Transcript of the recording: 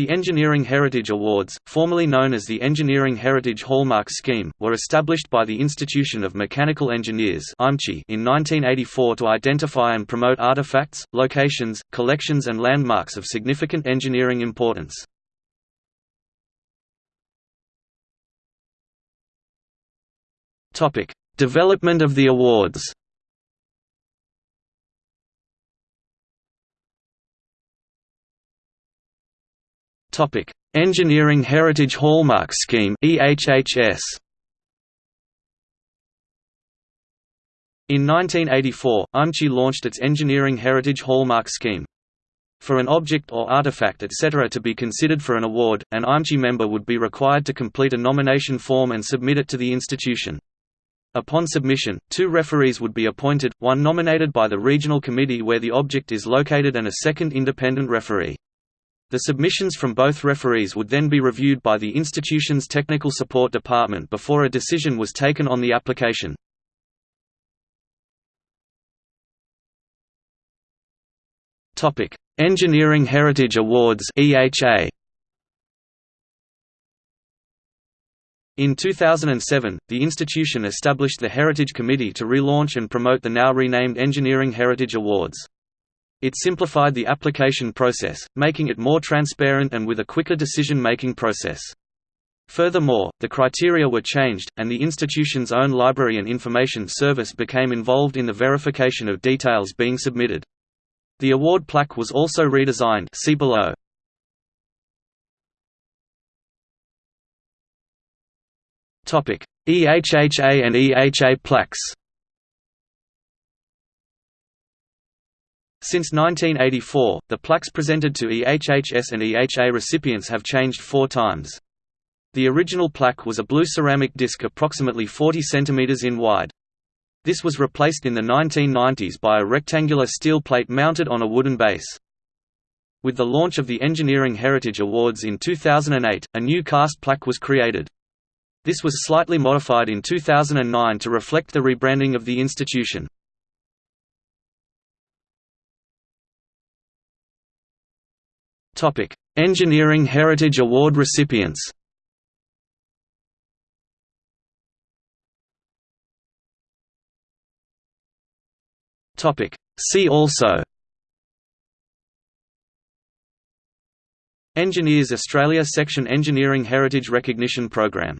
The Engineering Heritage Awards, formerly known as the Engineering Heritage Hallmark Scheme, were established by the Institution of Mechanical Engineers in 1984 to identify and promote artifacts, locations, collections and landmarks of significant engineering importance. Development of the awards Topic: Engineering Heritage Hallmark Scheme (EHHS). In 1984, IMechE launched its Engineering Heritage Hallmark Scheme. For an object or artifact etc. to be considered for an award, an IMechE member would be required to complete a nomination form and submit it to the institution. Upon submission, two referees would be appointed, one nominated by the regional committee where the object is located and a second independent referee. The submissions from both referees would then be reviewed by the institution's technical support department before a decision was taken on the application. Topic: Engineering Heritage Awards EHA In 2007, the institution established the Heritage Committee to relaunch and promote the now renamed Engineering Heritage Awards. It simplified the application process, making it more transparent and with a quicker decision-making process. Furthermore, the criteria were changed, and the institution's own library and information service became involved in the verification of details being submitted. The award plaque was also redesigned see below. EHHA and EHA plaques Since 1984, the plaques presented to EHHS and EHA recipients have changed four times. The original plaque was a blue ceramic disc approximately 40 cm in wide. This was replaced in the 1990s by a rectangular steel plate mounted on a wooden base. With the launch of the Engineering Heritage Awards in 2008, a new cast plaque was created. This was slightly modified in 2009 to reflect the rebranding of the institution. Engineering Heritage Award recipients. See also. Engineers Australia Section Engineering Heritage Recognition Program